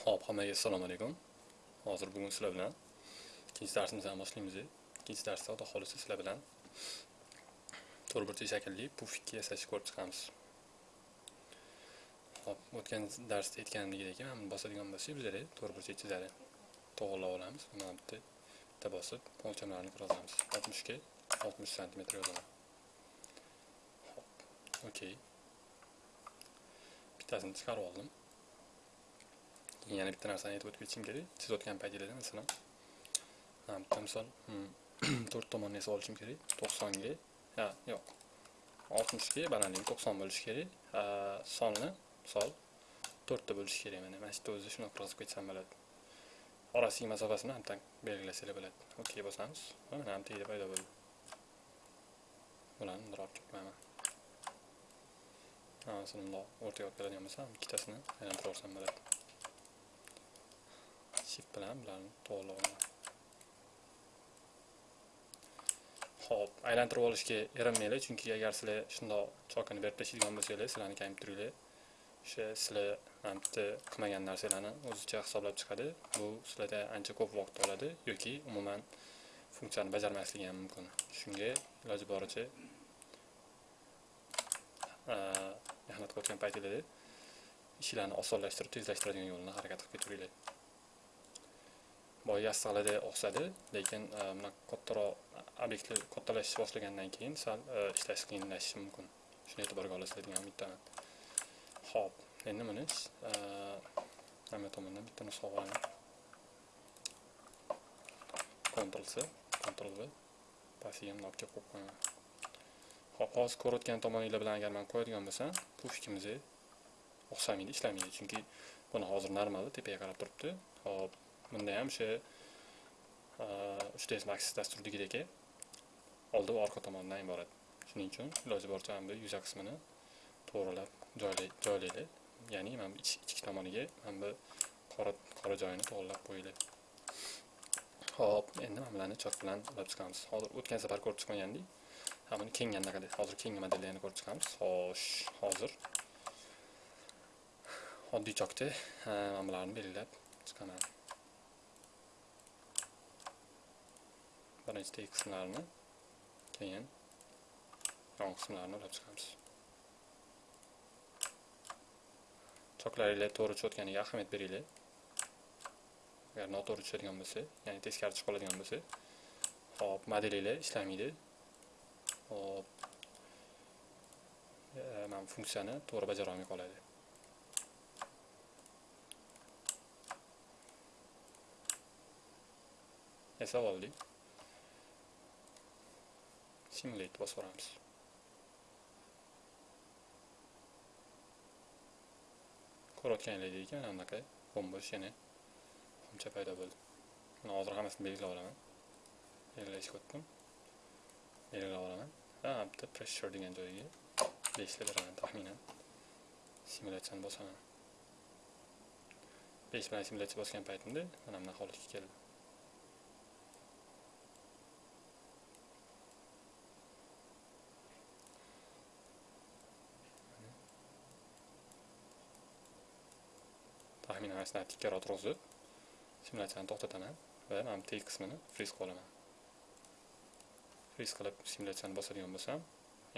Xo'p, hammaga assalomu alaykum. Hozir bugun sizlar bilan ikkinchi darsimizni boshlaymiz. Ikkinchi darsda xudo xolisi sizlar bilan to'rtburchak shaklli pufikka yasashni ko'rib chiqamiz. Hop, o'tgan darsda aytganimdek, mana bosadigan bo'lsak, bizlar to'rtburchak chizadi. To'g'rilab olamiz. Mana bitta bitta bosib, o'lchamlarini yozamiz. 60 ga 60 sm yozaman. Hop, okey. Bittasini chiqarib oldim. Yana bitta narsani aytib o'tib ketishim kerak chizayotgan paytinglarda masalan bitta misol to'rt tomonni esa olishim kerak to'qsonga ha yo'q oltmishga balandligi to'qson bo'lishi kerak sonni misol to'rtta bo'lishi kerak mana mana shu yerda o'zi shunaqa yozib ketsam bo'ladi orasidagi masofasini ham belgilasanglar bo'ladi okey bosamiz mana ham tagida paydo bo'ldi bularni bundoq olib ketmayman qo'yaman masalan bundoq o'rtaga olib keladigan bo'lsam ikkitasini aylantirib yuborsam bo'ladi shift bilan bularni to'liq Xo'p, ho'p aylantirib olishga erinmanglar chunki agar sizlar shundoq chokini berib tashlaydigan bo'lsanglar sizlarni kamib turinglar o'sha sizlar bitta qilmagan narsalarni o'zicha hisoblab chiqadi bu sizlarda ancha ko'p vaqt oladi yoki umuman funksiyani bajarmasligi ham mumkin shunga iloji boricha mehnat qilayotgan paytinglarda ishlarni osonlashtirib tezlashtiradigan yo'lni harakat qilib ketaveringlar boya yassag'larda o'xshadi lekin e, bunaqa kattaroq obyektlar kattalashish boshlagandan keyin sal e, ishlash qiyinlashishi mumkin. Shuni e'tiborga olasizlar degan umiddaman. Ho'p endi e, buni hamma tomondan bitta nusxa olaman Ctrl C Ctrl V. Pastiga olib kelib qo'yib qo'yaman. Ho'p hozir ko'rayotgan tomoninglar bilan agar man qo'yadigan bo'lsam bu fikrimizni o'xshamaydi ishlamaydi. Chunki buni hozir normalda tepaga qarab turibdi. Hop bunda ham o'sha uchta max dasturidagidek oldi va orqa tomondan iborat shuning uchun iloji boricha mana bu yuza qismini to'g'rilab joylaydi ya'ni mana bu ichki tomoniga mana bu qora qora joyini to'g'irlab qo'yinglar ho'p endi mana bularni chok bilan olib chiqamiz hozir o'tgan safar ko'rib chiqqandek ha buni keng anaqa hozir keng modellarni ko'rib chiqamiz. Xo'sh hozir oddiy chokda mana bularni belgilab chiqaman. Birinchi teg qismlarini keyin yon qismlarini olib chiqamiz. Choklaringlar to'g'ri tushayotganiga ahamiyat beringlar. Agar noto'g'ri tushadigan bo'lsa ya'ni teskari chiqib qoladigan bo'lsa hop modelinglar ishlamaydi. Hop. E, mana funksiyani to'g'ri bajara olmay qoladi. Esa oldik. Simulate bosib yuboramiz ko'rayotganinglardek mana anaqa bo'mbo'sh yana xumcha paydo bo'ldi buni hozir hammasini belgilab olaman belgilashga o'tdim belgilab olaman va bitta pressure degan joyiga beshta beraman taxminan simulyatsiyani bosaman besh bilan simulyatsiya bosgan paytimda mana bunaqa holatga keldi taxminan mana shunaqa tikkaroq turg'izib simulyatsiyani to'xtataman va mana bu qismini friz qilib olaman friz qilib simulyatsiyani bosadigan bo'lsam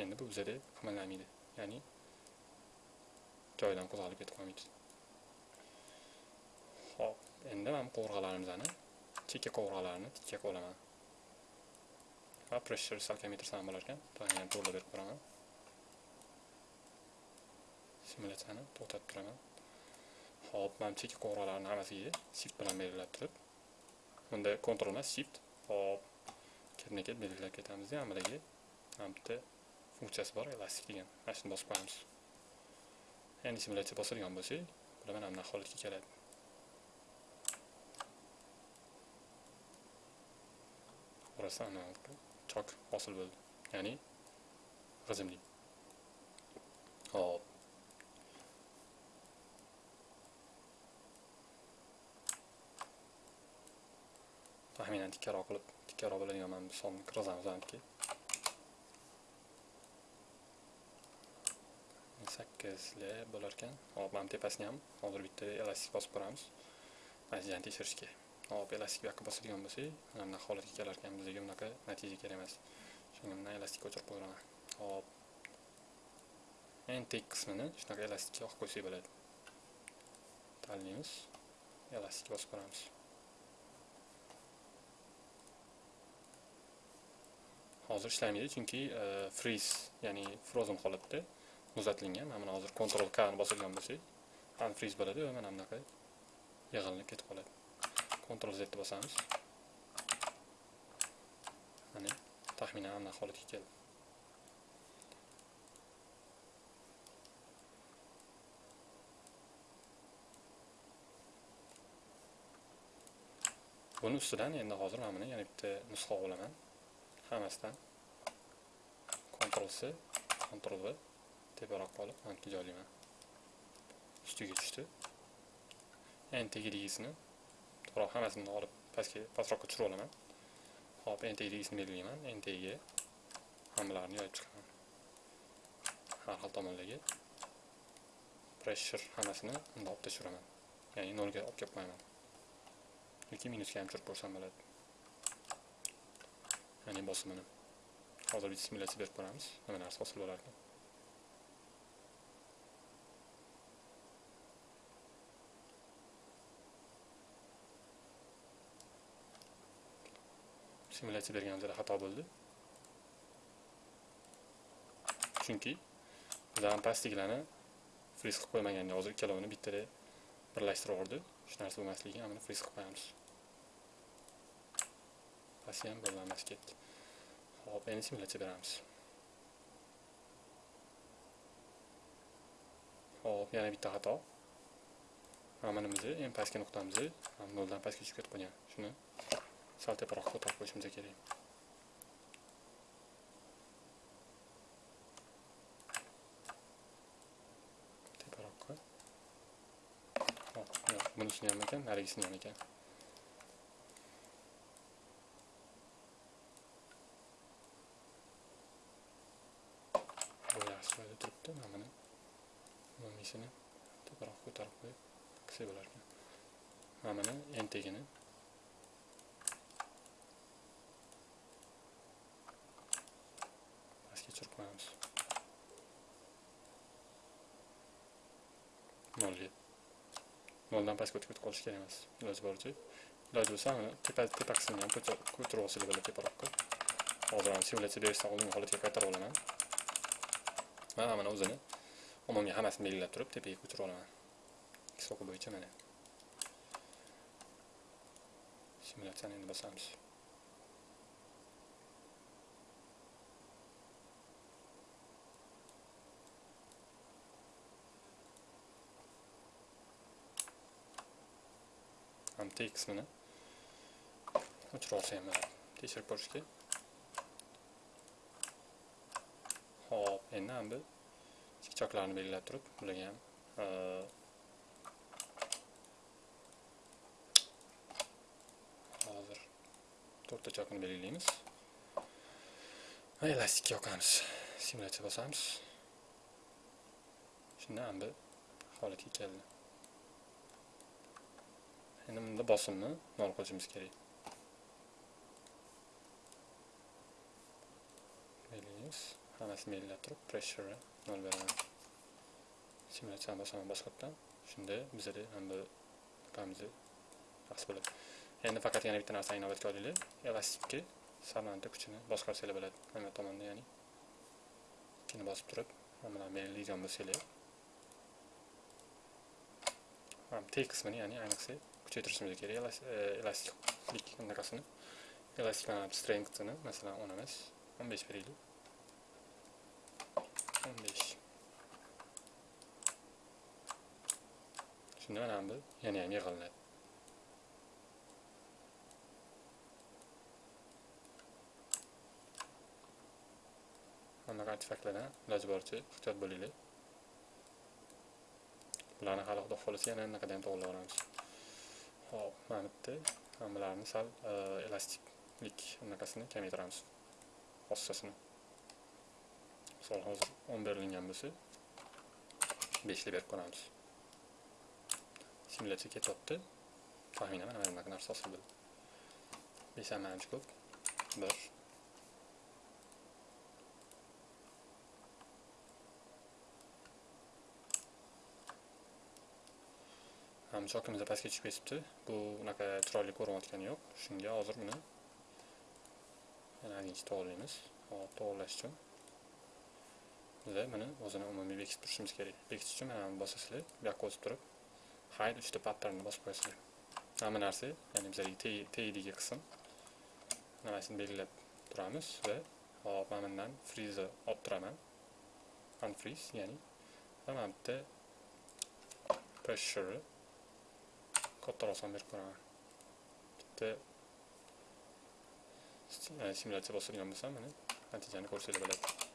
endi bu bizada qimirlamaydi ya'ni joyidan qo'zg'alib ketib qolmaydi ho'p. Endi mana bu qovurg'alarimizni chekka qovurg'alarini tikka qilib olaman va pressure salkam yetirsam bo'lar ekan to'g'ri berib ko'raman simulyatsiyani to'xtatib turaman hop mana chekka qo'ng'iroqlarni hammasiga shift bilan belgilab turib bunda kontrol emas shift hop ketma ket belgilab ketamiz hammalariga mana bitta funksiyasi bor elastik degan mana shuni bosib qo'yamiz endi simulyatsiya bosadigan bo'lsak bular mana bunaqa holatga keladi orasidan chok hosil bo'ldi ya'ni g'izimli hop taxminan tikkaroq qilib tikkaroq bo'ladigan mana bu sonni kirgizamiz aniqki sakkizli bo'lar ekan. Hop mana tepasini ham hozir bitta elastik bosib ko'ramiz. Natijani tekshirishga. Hop elastik bu yoqqa bosadigan bo'lsak mana bunaqa holatga kelar ekan. Bizga bunaqa natija kerak emas. Shunga bundan elastikka o'chirib qo'yaman hop. Entek qismini shunaqa elastikka olib qo'ysak bo'ladi. Tanlaymiz elastikka bosib ko'ramiz. Hozir ishlamaydi chunki e, freeze ya'ni frozen holatda muzlatilgan mana buni hozir control k ni bosilgan bo'lsak unfreeze bo'ladi va mana bunaqa yig'ilib ketib qoladi. Control z ni bosamiz. Mana taxminan anaqa holatga keldi. Buni ustidan endi hozir mana buni yana bitta nusxa olaman. Hammasidan Ctrl C Ctrl V teparoqqa olib mana joylayman ustiga tushdi n tegidagisini to'g'ri hammasini olib pastga pastroqqa tushirib olaman hop n tegidagisini belgilayman n tegiga hammalarini yoyib chiqaman har xil tomonlarga pressure hammasini bundoq olib tashiraman ya'ni nolga olib kelib qo'yaman yoki minusga ham tushirib ko'rsam bo'ladi ya'ni bosimini hozir bitta simulyatsiya berib ko'ramiz nima narsa hosil bo'larkan simulyatsiya berganimizda xato bo'ldi chunki bizdan pastliklarni friz qilib qo'ymagan hozir ikkalovini bittada birlashtirib yubordi shu narsa bo'lmasligiga mana friz qilib qo'yamiz pasti ham bog'lanmas ketdi hop endi simulyatsiya beramiz hop yana bitta xato mana nimamizni eng pastki nuqtamizni noldan pastga tushib ketib qolgan shuni sal teparoqqa ko'tarib qo'yishimiz kerak teparoqqa hop yo'q bunisini ham ekan narigisini ham ekan bu yaxshi joyda turibdi mana buni umumiysini teparoqqa ko'tarib qo'yib qilsak bo'larkan mana buni entagini pastga tushirib qo'yamiz nolga noldan pastga o'tib ketib qolish kerak emas iloji boricha iloji bo'lsa mana tepa tepa qismini ham ko'tarib olsanglar bo'ladi teparoqqa hozir simulyatsiya berishdan oldingi holatga qaytarib olaman mana mana o'zini umumiy hammasini belgilab turib tepaga ko'chirib olaman soqi bo'yicha mana simulyatsiyani endi bosamiz ham qismini o'chirib olsa ham bo'ladi tekshirib ko'rishga hop endi ham bu chikchoklarni belgilab turib ularga ham e, hozir to'rtta chokni belgilaymiz. Va elastikka yoqamiz simulyatsiya bosamiz. Shunda ham bu holatga keldi. Endi bunda bosimni nol qo'yishimiz kerak. Belgilaymiz hammasi belgilab turib pressure nol beraman simulyatsiyani bosaman boshqatdan shunda bizada ham bu qamizni yaxshi bo'ladi endi faqat yana bitta narsani inobatga olinglar elastikni samanta kuchini boshqarsanglar bo'ladi mana bu tomonda ya'ni ikkini bosib turib mana bularni belgilaydigan bo'lsanglar t qismini ya'ni ayniqsa kuchaytirishimiz kerak elastiklik bunaqasini elastiklanib strengthini masalan o'n emas o'n besh beraylik o'n besh shunda mana bu yana ham yig'iladi bunaqa artefaktlardan iloji boricha ehtiyot bo'linglar. Bularni hali xudo xohlasa yana anaqada ham to'g'irlaveramiz hop mana bitta bularni sal e, elastiklik anaqasini kamaytiramiz. Xossasini. Misol hozir o'n berilgan bo'lsa beshli berib ko'ramiz simulyatsiya ketyapti taxminan mana bunaqa narsa hosil bo'ldi besh ham ancha ko'p bir ham chokimiz pastga tushib ketibdi bu unaqa chiroyli ko'rinayotgani yo'q shunga hozir buni yana ozgincha to'g'irlaymiz hop to'g'irlash uchun biza mana o'zini umumiy bekitib turishimiz kerak. Bekitish uchun mana buni bosasizlar bu yoqqa o'tib turib hide uchta patternni bosib qo'yasizlar. Hamma narsa ya'ni bizlarga tegadigan qism. Nimasini belgilab turamiz va hop mana bundan freeze olib turaman. Unfreeze ya'ni va mana bitta pressure kattaroq son berib ko'raman. Bitta simulyatsiya bosadigan bo'lsam mana natijani ko'rsanglar bo'ladi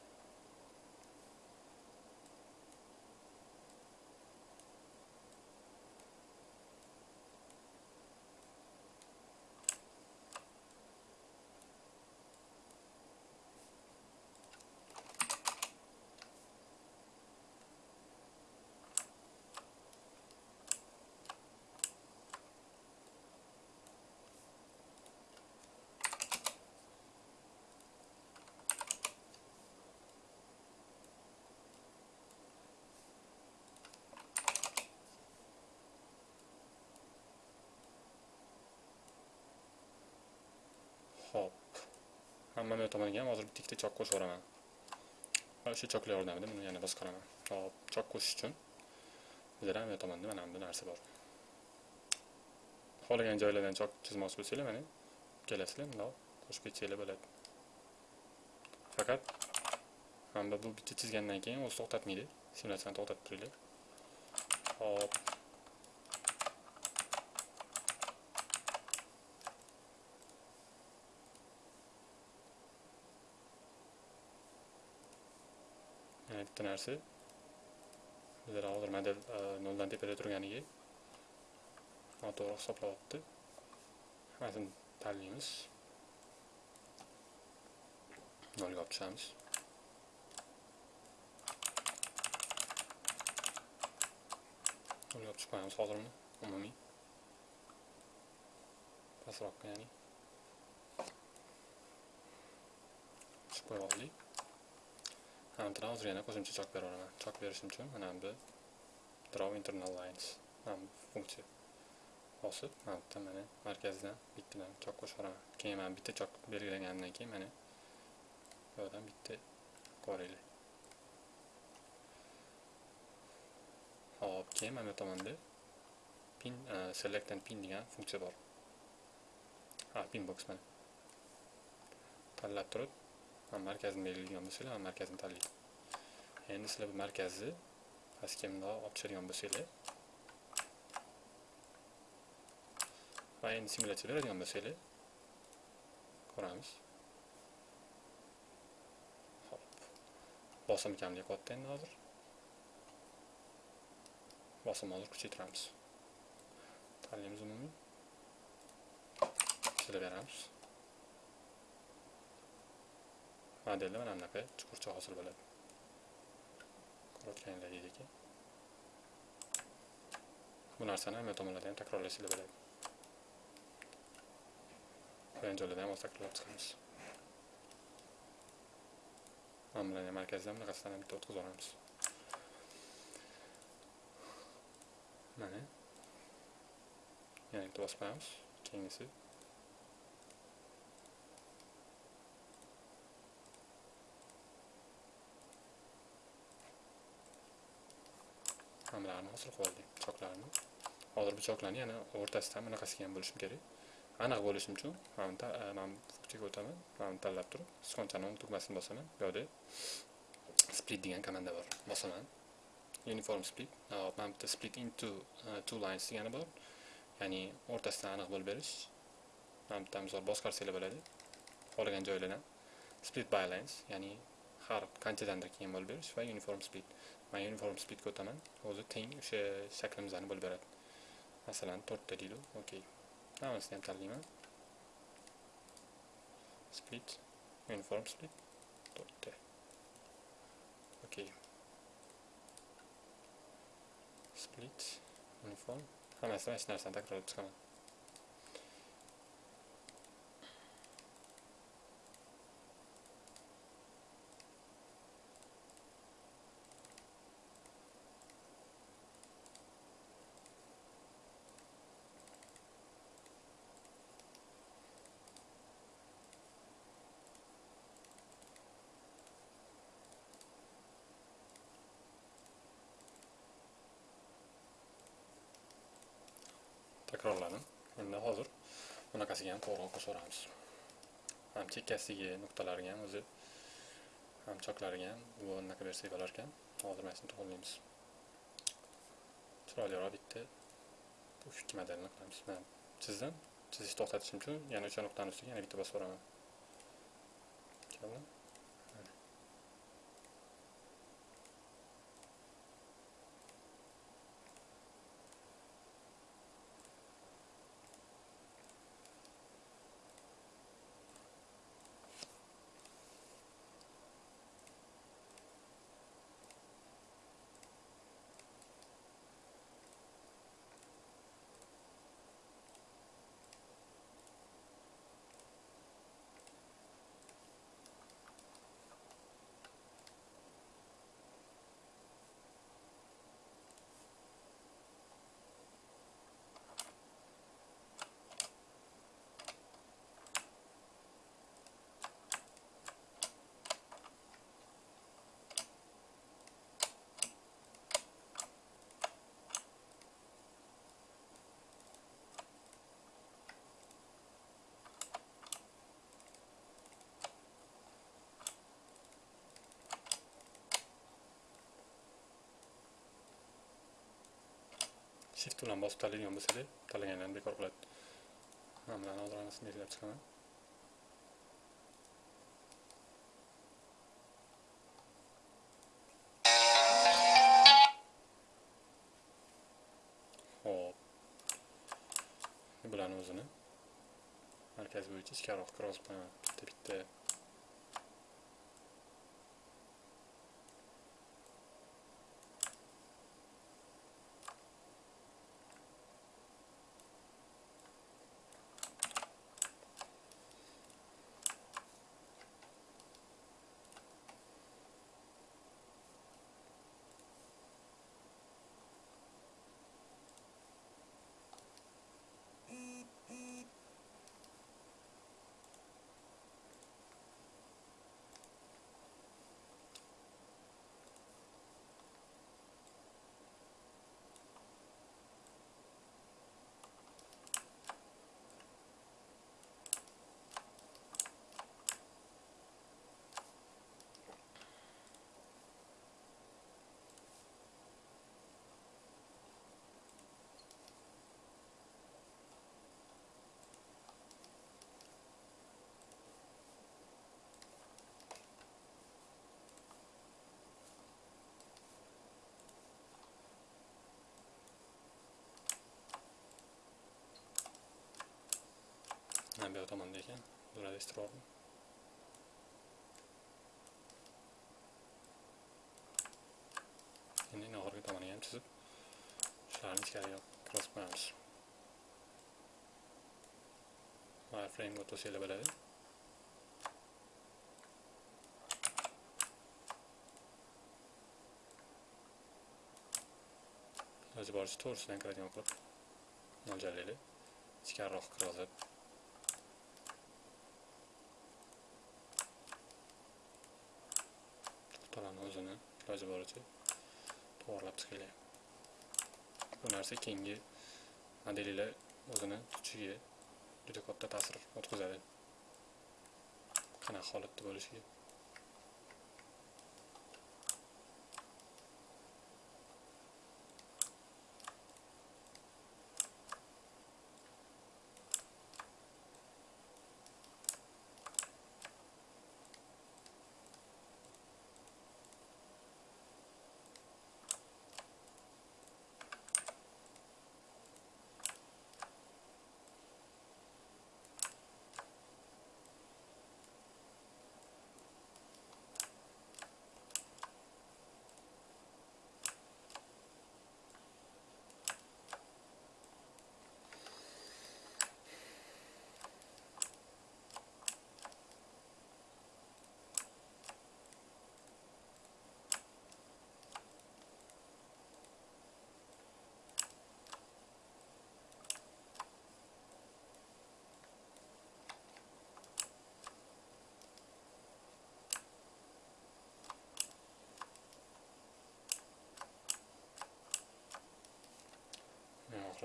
Hop. Hamma tomoniga ham hozir bitta ikkita chok qo'shib yuboraman. Va o'sha choklar yordamida buni yana boshqaraman. Hop, chok qo'shish uchun bizlar ham tomonda mana bunday narsa bor. Xohlagan joylardan chok chizmoqchi bo'lsanglar, mana kelasizlar, bundoq qo'shib ketsanglar bo'ladi. Faqat hamda bu bitta chizgandan keyin o'zi to'xtatmaydi. Simulyatsiyani to'xtatib turinglar. Hop. yana bitta narsa bizlar hozir model noldan tepada turganiga noto'g'ri hisoblayapti hammasini tanlaymiz nolga olib tushamiz nolga olib tushib qo'yamiz hozir uni umumiy pastroqqa ya'ni tushib qo'yib oldik Hamda hozir yana qo'shimcha chok beraveraman. Chok berishim uchun mana bu draw internal lines mana bu funksiya. Bosib, mana bitta mana markazdan bittadan chok qo'shib yuboraman. Keyin mana bitta chok belgilagandan keyin mana bu yerdan bitta qo'raylik. Hop, keyin mana bu tomonda pin äh, select and pin degan funksiya bor. Ha, pin box mana. Tanlab turib man markazni belgilagan bo'lsanglar mana markazni tanlayman endi sizlar bu markazni pastga bundoq olib tushadigan bo'lsanglar. Va endi simulyatsiya beradigan bo'lsanglar ko'ramiz. Hop bosim kamlik qilyapti endi hozir. Bosimni hozir kuchaytiramiz tanlaymiz umumiy. Beramiz. Modelda mana bunaqa chuqurcha hosil bo'ladi. Ko'rayotganingizdek bu narsani hamma tomonlarda ham takrorlasanglar bo'ladi. Qolgan joylarda ham takrorlab chiqamiz. Mana bularni bunaqasidan ham bitta o'tkazib yuboramiz mana. Yana bitta bosib qo'yamiz. Keyingisi hamlarini hosil qilib oldik choklarni hozir bu choklarni yana o'rtasidan bunaqasiga ham bo'lishim kerak. Aniq bo'lishim uchun mana bu funksiyaga e, o'taman mana buni tanlab turib sichqonchani tugmasini bosaman bu yoqda split degan komanda bor bosaman. Uniform split mana bitta split into e, two lines degani bor. Ya'ni o'rtasidan aniq bo'lib berish. Mana bitta misol boshqarsanglar bo'ladi xohlagan joylardan split by lines ya'ni har qanchadandir keyin bo'lib berish va uniform split. Man e uniform splitga o'taman o'zi teng o'sha e shaklimizni bo'lib beradi masalan to'rtta deydi okey hammasini ham tanlayman split uniform split to'rtta okey split uniform hammasini mana shu narsani takrorlab chiqaman takrorladim endi hozir bunaqasiga ham to'g'ri qo'shaveramiz ham chekkasiga nuqtalariga ham o'zi ham choklariga ham bu anaqa bersak bo'lar ekan hozir mana shuni to'g'rilaymiz chiroyliroq bitta bu ikki modelni qilamiz. Man chizdim chizishni to'xtatishim uchun yana o'sha nuqtani ustiga yana bitta bosib yuboraman shift bilan bosib tanlaydigan bo'lsanglar tanlaganlarni bekor qiladi. Mana bularni hozir anasini belgilab chiqaman. Bularni o'zini markaz bo'yicha ichkariroq kirgizib qo'yaman bitta bitta bu yoq tomonda ekan bularni istirordim endi oxirgi tomoniga ham chizib shularni ichkariga kirgizib qo'yamiz wireframe o'tosanglar bo'ladi iloji boricha to'g'risidan kiradigan qilib mo'ljallaylik ichkariroq kirgizib nuqtalarni o'zini iloji boricha to'g'irlab chiqinglar bu narsa keyingi modelinglar o'zini tutishiga juda katta ta'sir o'tkazadi. Qanaqa holatda bo'lishiga.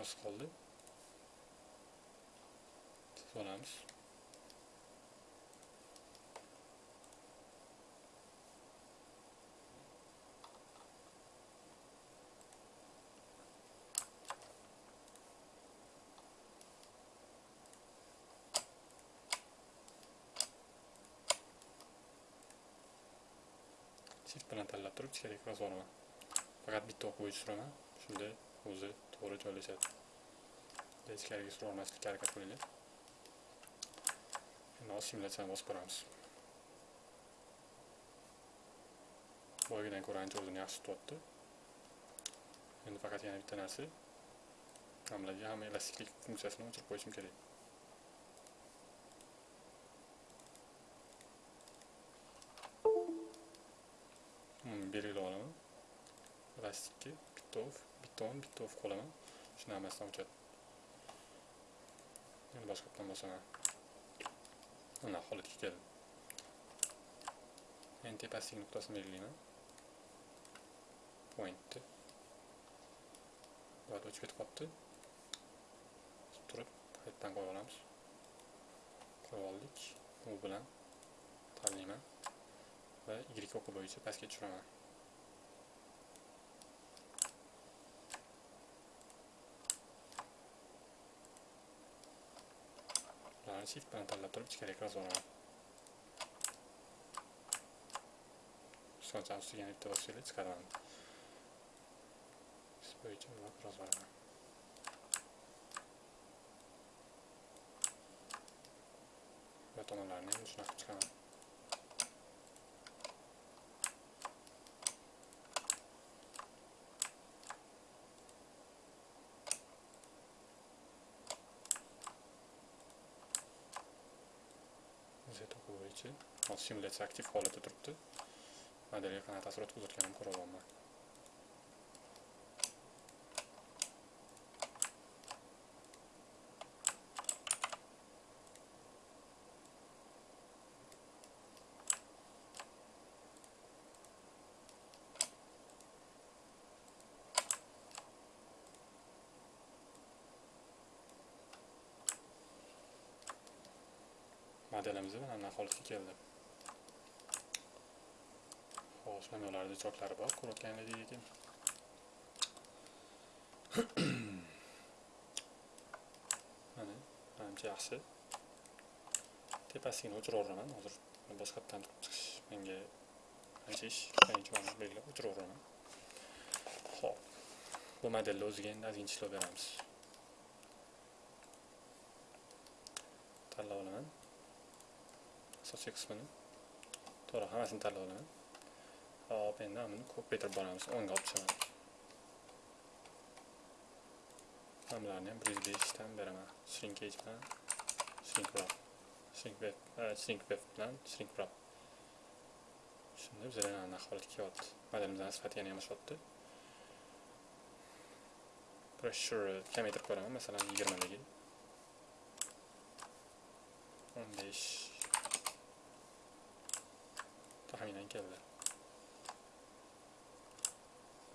Oxirisi qoldi olamiz shift bilan tanlab turib ichkariga kirgizib yuboraman faqat bitta o'q bo'yicha suraman shunda o'zi to'g'ri joylashadi Bunday ichkariga surib olmaslikka harakat qilinglar endi hozir simulyatsiyani bosib ko'ramiz boyagidan ko'ra ancha o'zini yaxshi tutyapti endi faqat yana bitta narsa hammalarga hamma elastiklik funksiyasini o'chirib qo'yishim kerak Hmm, belgilab olaman elastikka bitov off bitov qo'laman shuni hammasidan o'chadi endi boshqa yoqdan bosaman mana holatga keldim endi tepasidagi nuqtasini belgilayman pointni buyoqda o'chib ketib qolibdi turib qaytadan qo'yib olamiz qo'yib oldik u bilan tanlayman va y o'qi bo'yicha pastga tushiraman ularni shift bilan tanlab turib ichkariga kirgizib olaman so'ncha ustiga yana bitta bosinglar chiqaraman Biz bo'yicha ularni kirgizib va tomonlarini shunaqa chiqaman z o'quv bo'yicha hozir simulyatsiya aktiv holatda turibdi modelga qanaqa ta'sir o'tkazayotganini ko'ra olaman modelimiz mana bunaqa holatga keldi. Xo'sh mana ularda choklari bor ko'rayotganlaringdek ekan. Mana manimcha yaxshi. Tepasigini o'chiraveraman hozir boshqatdan chiqish menga ancha ish qiyinchiligini belgilab o'chiraveraman ho'p bu modelni o'ziga endi ozgina ishlov beramiz. Tanlab olaman. Asosiy qismini to'g'ri hammasini tanlab olaman hop endi buni ko'paytirib boramiz o'nga olib tushaman hammalarni ham bir yuz beshdan beraman shrinkage bilan shrink wrap shrink wrap shrink wrap bilan shrink wrap shunda bizlar anaqa holat kelyapti modelimizni sifati yana yamashyapti pressure kamaytirib ko'raman masalan yigirmadagi o'n besh taxminan keldi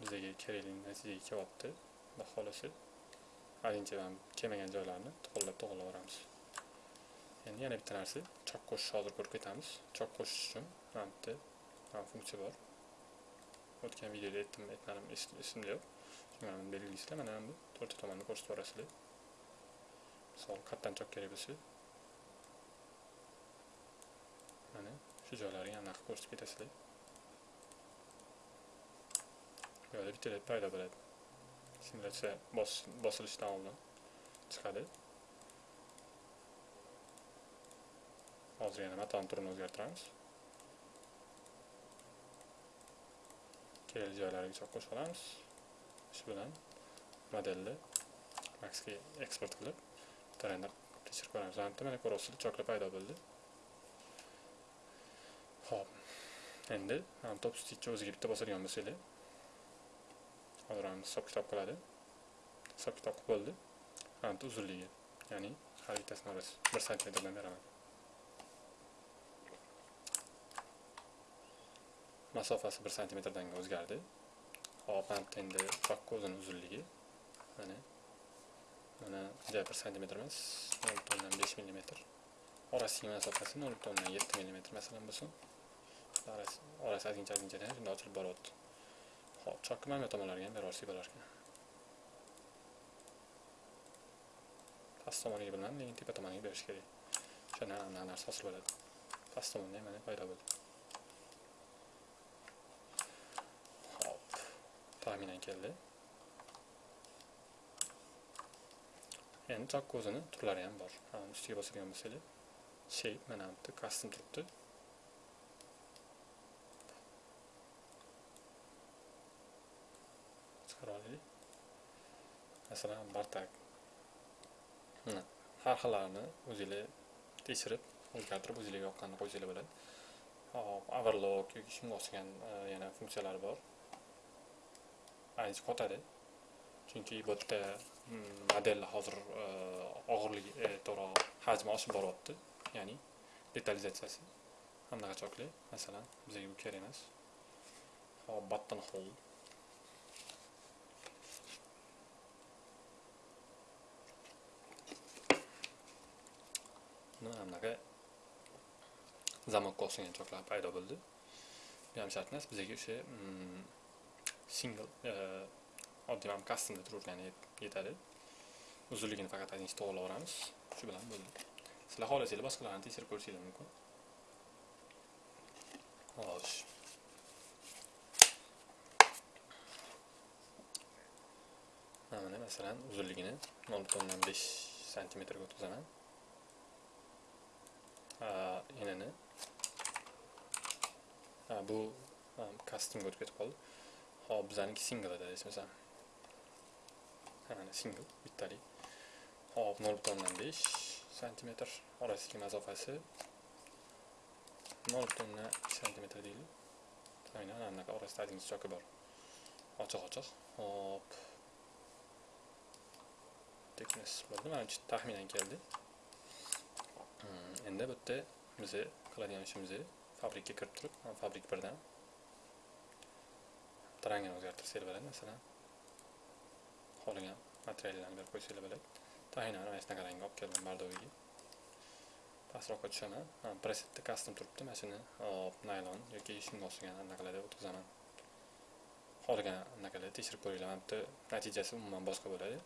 bizaga kerakli natijaga kelyapti xudo xohlasa haligacha kelmagan joylarni to'g'irlab to'g'irlaveramiz endi yana bitta narsa chok qo'shish hozir ko'rib ketamiz chok qo'shish uchun mana bitta funksiya bor o'tgan videoda aytdim aytmadim esimda yo'q shunga buni belgilaysizlar mana bu to'rtta tomonni ko'rsatib yuborasizlar misol qayerdan chok kerak bo'lsa mana shu joylarga ko'rsatib ketasizlar bu yerda bitta led paydo bo'ladi simulyatsiya bosilishidan oldin chiqadi hozir yana matoni turini o'zgartiramiz kerakli joylariga qo'shib olamiz shu bilan modelni maxga eksport qilib render tekshirib ko'ramiz mana mana ko'ryapsizlar chokla paydo bo'ldi ho'p. Endi top stitchni o'ziga bitta bosadigan bo'lsanglar. Hozir ham hisob kitob qiladi. Hisob kitob qilib bo'ldi mana uzunligi ya'ni har bittasini orasi bir santimetrdan beraman. Masofasi 1 sm dan o'zgardi. Hop endi chokka o'zini uzunligi. Mana mana 1 santimetr emas 0.5 mm. orasidagi masofasi 0.7 mm masalan bo'lsin. Orasi orasi ozgincha ozgincha shunday ochilib boryapti hop chokni mana bu tomonlarga ham beraversak bo'larkan past tomoniga bilmadim lekin tepa tomoniga berish kerak o'shanda anaqa narsa hosil bo'ladi Custom tomonda ham mana paydo bo'ldi hop taxminan keldi endi chokka o'zini turlari ham bor ustiga bosadigan bo'lsanglar shape mana bu custom turibdi masalan bartak. Mana har xillarini o'zinglar tekshirib o'zgartirib o'zinglarga yoqqanini qo'ysanglar bo'ladi. Hop overlock yoki shunga o'xshagan e, yana funksiyalari bor. Ancha qotadi. Chunki bu yerda mm, modelni hozir e, og'irligi e, to'g'ri hajmi oshib boryapti. Ya'ni detalizatsiyasi. Anaqa masalan bizga bu kerak emas. Hop button hole. Anaqa zamokka o'xshagan choklar paydo bo'ldi. Bu ham shart emas bizga o'sha mm, single e, oddiy ham customda turavergani yetadi. Uzunligini faqat ozgincha to'g'irlaveramiz shu bilan bo'ldi. Sizlar xohlasanglar boshqalarni tekshirib ko'rishinglar mumkin. Xo'sh. Mana masalan uzunligini nol butun o'ndan besh santimetrga o'tkazaman. Enini bu customga o'tib ketib qoldi hop bizaniki single edi esmasam mana single bittalik hop nol butun o'ndan besh santimetr orasidagi masofasi nol butun o'ndan santimetr deylik aynan anaqa orasida ozgina choki bor ochiq ochiq hop. Thickness bo'ldi mana shu taxminan keldi endi bu yerda biz qiladigan ishimiz fabrikka kirib turib fabrik birdan. Rangini o'zgartirsak bo'ladi masalan. Xohlagan materiallarni berib qo'ysanglar bo'ladi. Aynan mana shunaqa rangga olib keldim bardoviga pastroqqa tushaman presetda custom turibdi mana shuni hop naylon yoki shunga o'xshagan anaqalarga o'tkazaman. Xohlagan anaqalarni tekshirib ko'ringlar mana bu natijasi umuman boshqa bo'ladi.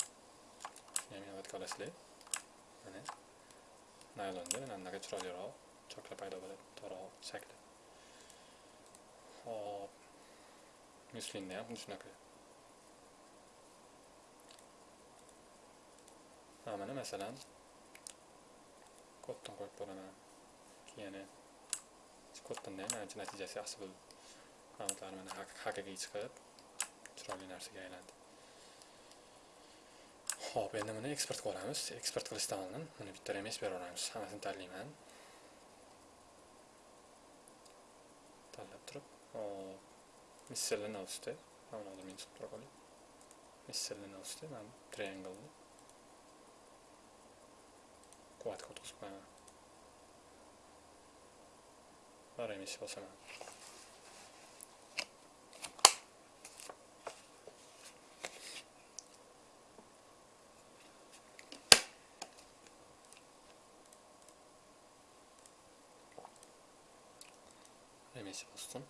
Shuni ham inobatga olasizlar. Naylonda mana anaqa chiroyliroq choklar paydo bo'ladi to'g'riroq shakli hop muslinda ham xuddi shunaqa mana masalan koddan qo'yib ko'raman keyin koddanda ham natijasi yaxshi bo'ldi ma'lumotlar mana haqiqiy chiqib chiroyli narsaga aylandi Xo'p, endi buni eksport qilamiz. Eksport qilishdan oldin buni bitta remes beraveramiz. Hammasini tanlayman. Tanlab turib, hop, ostida, mana hozir men chiqib tura qolay. ostida mana triangle quvvatga o'tkazib qo'yaman. Va remes bosaman. Remesi bosdim.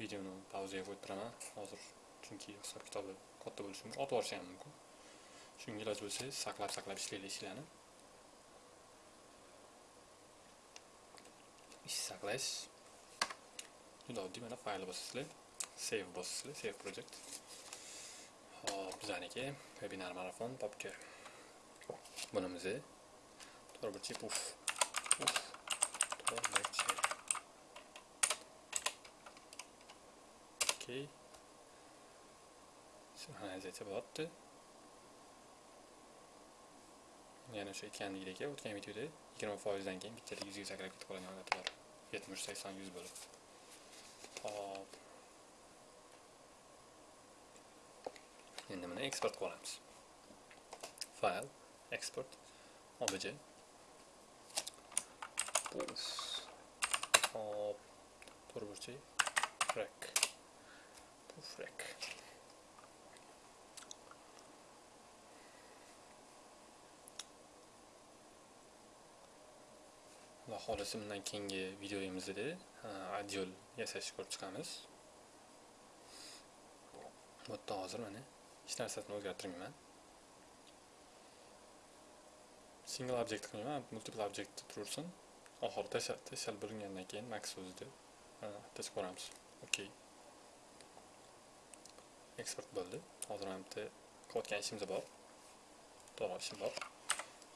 Videoni pauzaga qo'yib turaman hozir, chunki hisob kitobi katta bo'lishi mumkin, otib yuborishi ham mumkin. Shunga iloj bo'lsa, saqlab saqlab ishlaylik ishlarni. Ish saqlash. Juda oddiy mana fayl bosasizlar, save bosasizlar, save project. Hop, bizaniki webinar marafon papka. Bunimizni Robicie puf. Puf. Robicie. Okey. Sinxronalizatsiya bo'lyapti. Yana o'sha aytgandek o'tgan videoda 20% dan keyin bittada 100 ga sakrab ketib qolgan holati 70, 80, 100 bo'lib. Hop. Endi buni eksport qilamiz. File, export, obj qilamiz Hop. To'g'ri burchak. bu frak Xudo xohlasa bundan keyingi videoyimizda adyol yasashni ko'rib chiqamiz. Bu yerda hozir mana hech narsasini o'zgartirmayman. Single object qilmayman, multiple object tursin. Oxiri tashlab tashlab bo'lingandan keyin max o'zida tashib ko'ramiz. okey eksport bo'ldi. Hozir mana bitta qilayotgan ishimiz bor. To'g'ri ishim bor.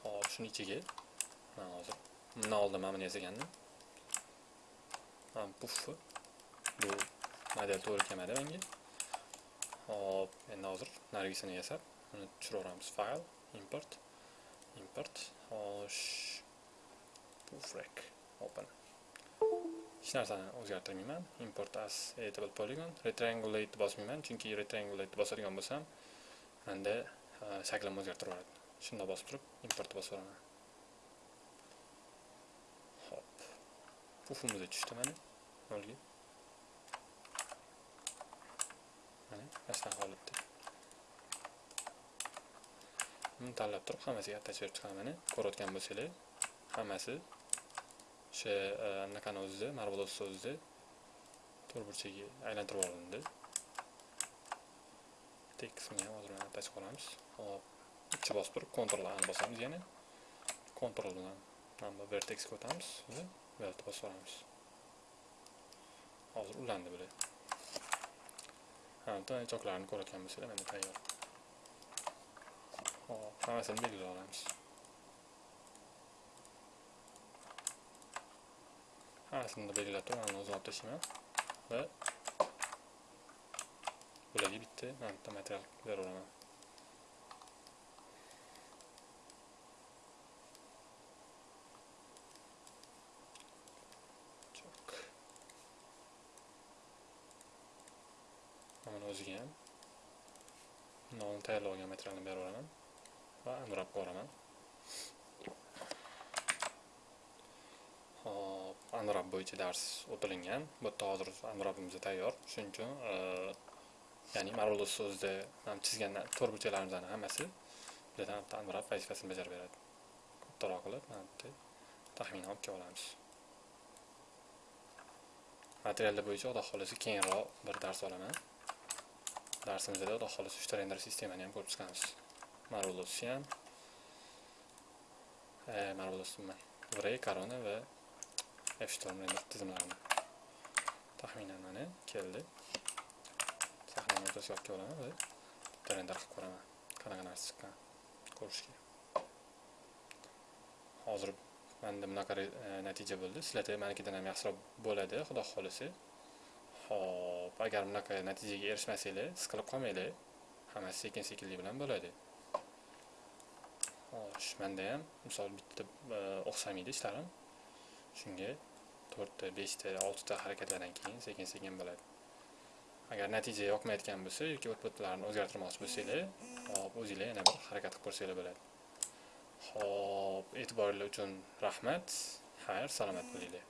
Hop, shuni ichiga mana hozir bundan oldin mana buni yasagandim. Mana puffi. Bu model to'g'ri kelmadi menga. Hop, endi hozir narigisini yasab, uni tushiraveramiz. fayl import, import, xo'sh, open. Hech narsani o'zgartirmayman. Import as editable polygon, retriangulate bosmayman, chunki retriangulate bosadigan bo'lsam, menda shaklim uh, o'zgartirib yuboradi. Shunda bosib turib, import bosib yuboraman. Hop. Puffimiz tushdi mana. Nolga. Mana, aslan holatda. Buni tanlab turib, hammasiga attach berib chiqaman mana. Ko'rayotgan bo'lsanglar, hammasi o'sha anaqani o'zida, marvelous o'zida to'rtburchaga aylantirib olindi. Tekstni ham hozir attach qolamiz Hop. Ikki bosib turib, Ctrl A bosamiz yana. Ctrl bilan mana vertexga o'tamiz va Weld bosib olamiz. Hozir ulandi bular. Ha, choklarini ko'rayotgan bo'lsanglar, mana tayyor. Hop, hammasini belgilab olamiz. Arasında belgilab turib, mana ve Buradaki bitti. va bularga bitta mana bitta material beraveraman. Mana o'ziga ham nomini tayyorlab olgan materialni beraveraman va unwrap qilaman. Anrab bo'yicha dars o'tilingan. Bu yerda hozir unwrapimiz tayyor. Shuning uchun e, ya'ni Marvelous so'zni ham chizgan to'rtburchaklarimizning hammasi bizdan bitta unwrap vazifasini bajarib beradi. Kattaroq qilib, mana bitta taxmin olib kelib olamiz. Materiallar bo'yicha xudo xohlasa keyinroq bir dars olaman. darsimizda xudo xohlasa uchta render sistemani ham ko'rib chiqamiz. Marvelous ham e, Marvelous korona Corona va F-Storm taxminan mana keldi. Sahnani o'rtasiga olib va bitta render qilib ko'raman. Qanaqa narsa chiqqan ko'rishga. Hozir menda bunaqa natija bo'ldi. Sizlarda manikidan ham yaxshiroq bo'ladi, xudo xohlasa. Hop, agar bunaqa natijaga erishmasanglar, siqilib qolmanglar. Hammasi sekin-sekinlik bilan bo'ladi. Xo'sh, menda ham misol bitta e, o'xshamaydi ishlarim. Shunga 4 ta, 5 ta, 6 ta harakatlardan keyin sekin-sekin bo'ladi. Agar natija yoqmayotgan bo'lsa yoki outputlarni o'zgartirmoqchi bo'lsanglar, hop, o'zingizlar yana bir harakat qilib ko'rsanglar bo'ladi. Hop, e'tiboringlar uchun rahmat. Xayr, salomat bo'linglar.